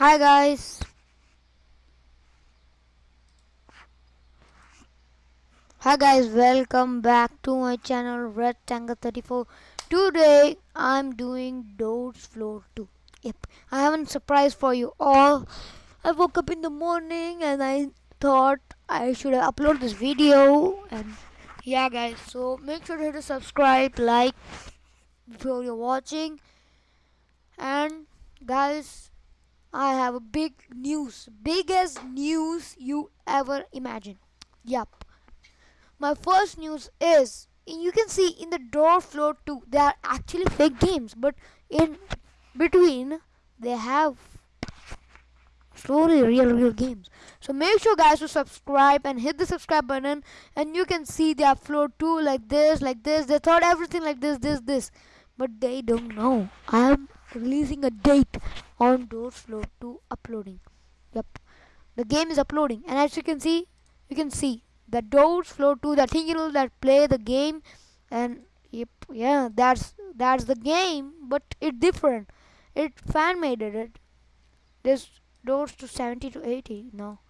Hi guys. Hi guys, welcome back to my channel Rectangle 34. Today I'm doing Doors Floor 2. Yep, I have a surprise for you all. I woke up in the morning and I thought I should upload this video and yeah guys, so make sure to hit subscribe, like before you're watching and guys I have a big news, biggest news you ever imagine. Yep. My first news is you can see in the door floor too they are actually fake games but in between they have slowly real real games so make sure guys to subscribe and hit the subscribe button and you can see they are floor 2 like this like this they thought everything like this this this but they don't know i am releasing a date on Doors Floor to uploading. Yep, the game is uploading, and as you can see, you can see the Doors Floor to the know that play the game, and yep, yeah, that's that's the game, but it's different. It fan made it. this doors to 70 to 80 now.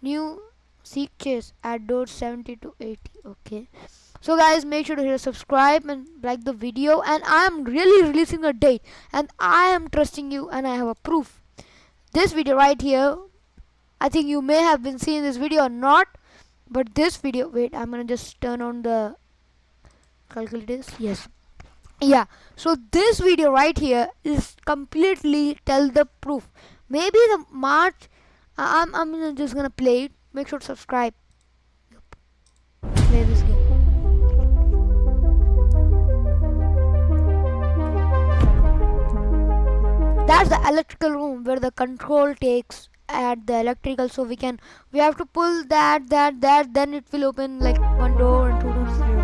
New seek chase at doors 70 to 80. Okay so guys make sure to hit subscribe and like the video. And i am really releasing a date. And i am trusting you and i have a proof. This video right here i think you may have been seeing this video or not. But this video wait i'm gonna just turn on the calculators. Yes. Yeah. So this video right here is completely tell the proof. Maybe the march i'm i'm just gonna play it. Make sure to subscribe that's the electrical room where the control takes at the electrical so we can we have to pull that that that then it will open like one door and two doors zero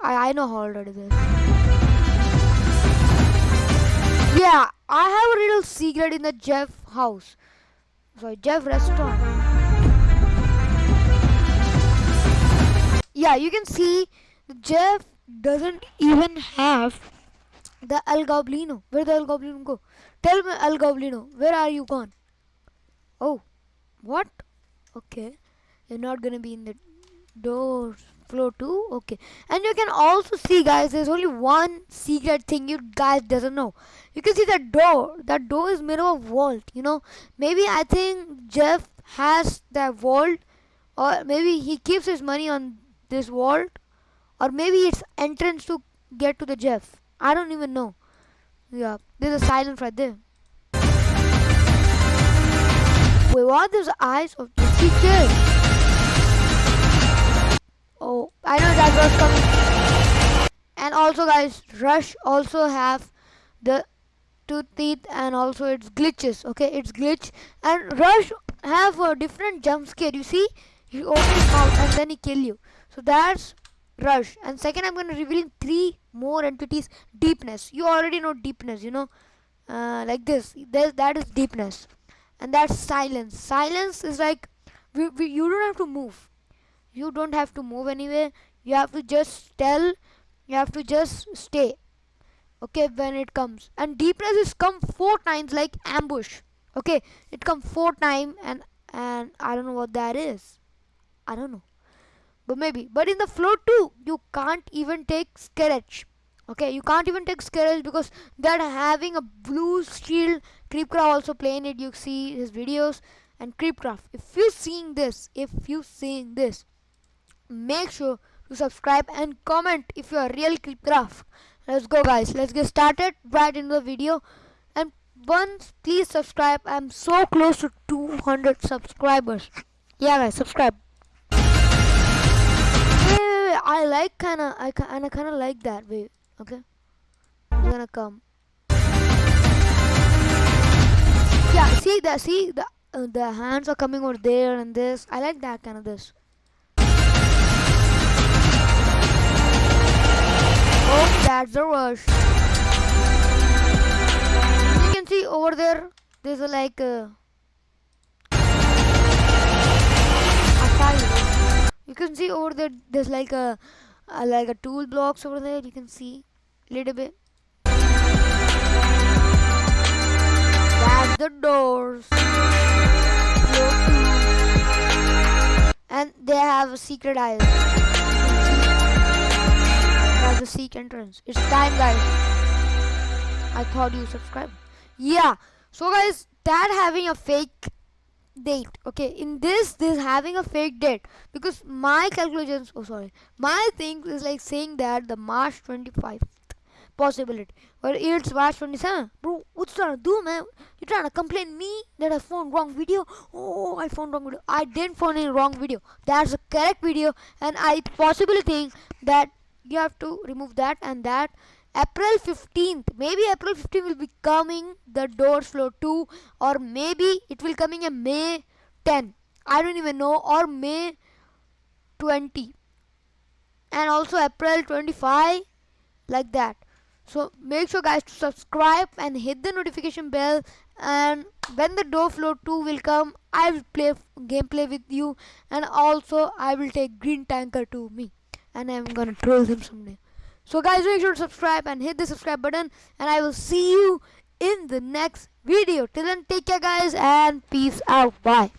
I, I know how already this yeah I have a little secret in the Jeff house. Sorry Jeff restaurant. Yeah you can see Jeff doesn't even have the El Goblino. Where the El Goblino go? Tell me, El Goblino, where are you gone? Oh, what? Okay, you're not gonna be in the door floor two. Okay, and you can also see, guys. There's only one secret thing you guys doesn't know. You can see that door. That door is made of a vault. You know, maybe I think Jeff has that vault, or maybe he keeps his money on this vault, or maybe it's entrance to get to the Jeff. I don't even know. Yeah, there's a silence right there. Wait, what? There's eyes of the teacher. Oh, I know that was coming. And also, guys, Rush also have the two teeth and also its glitches. Okay, it's glitch and Rush have a different jump scare. You see, he opens his mouth and then he kill you. So that's rush. And second i'm going to revealing three more entities. Deepness. You already know deepness you know? Uh, like this. There's, that is deepness. And that's silence. Silence is like we, we, you don't have to move. You don't have to move anywhere. You have to just tell you have to just stay okay when it comes. And deepness is come four times like ambush okay? It come four time and and i don't know what that is. I don't know but maybe. But in the floor too you can't even take Scarage okay you can't even take Scarage because they're having a blue shield KreekCraft also playing it. You see his videos and KreekCraft. If you're seeing this if you're seeing this make sure to subscribe and comment if you are a real KreekCraft. Let's go guys. Let's get started right into the video. And once please subscribe. I'm so close to 200 subscribers. Yeah guys subscribe I like kind of, I kind of, kind of like that way. Okay, I'm gonna come. Yeah, see that? See the uh, the hands are coming over there and this. I like that kind of this. Oh, that's the rush. You can see over there. There's a like. Uh, a you can see over there there's like a, a like a tool blocks over there you can see little bit. That's the doors. And they have a secret aisle. That's the secret entrance. It's time guys. I thought you subscribed. Yeah. So guys that having a fake date okay? In this this having a fake date because my calculations oh sorry my thing is like saying that the march 25th possibility but it's march 27 bro what's trying to do man? You trying to complain me that i found wrong video? Oh i found wrong video. I didn't find any wrong video. That's a correct video and i possibly think that you have to remove that and that April 15th maybe April 15th will be coming. The doors floor 2 or maybe it will coming in May 10 I don't even know. Or May 20 and also April 25 like that. So make sure guys to subscribe and hit the notification bell. And when the door floor 2 will come I will play gameplay with you. And also I will take green tanker to me. And I'm gonna troll him someday so guys make sure to subscribe and hit the subscribe button and I will see you in the next video. Till then take care guys and peace out. Bye.